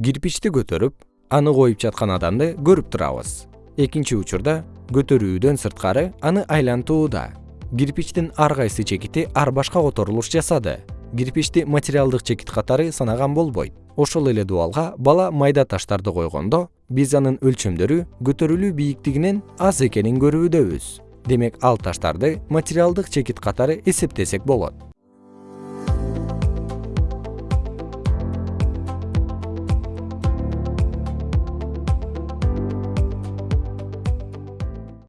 кирпичти көтөрүп аны коюп жаткан адамды көрүп турабыз. Экинчи учурда көтөрүүдөн сырткары аны айлантууда. Кирпичтин ар кайсы чекити ар башка которулуш жасады. Кирпичти материалдык чекит катары санаган болбойт. Ошол эле дубалга бала майда таштарды койгондо биз анын өлчөмдөрү көтөрүлүү бийиктигинен аз экенин көрүүдөбүз. Демек ал таштарды материалдык чекит катары эсептесек болот.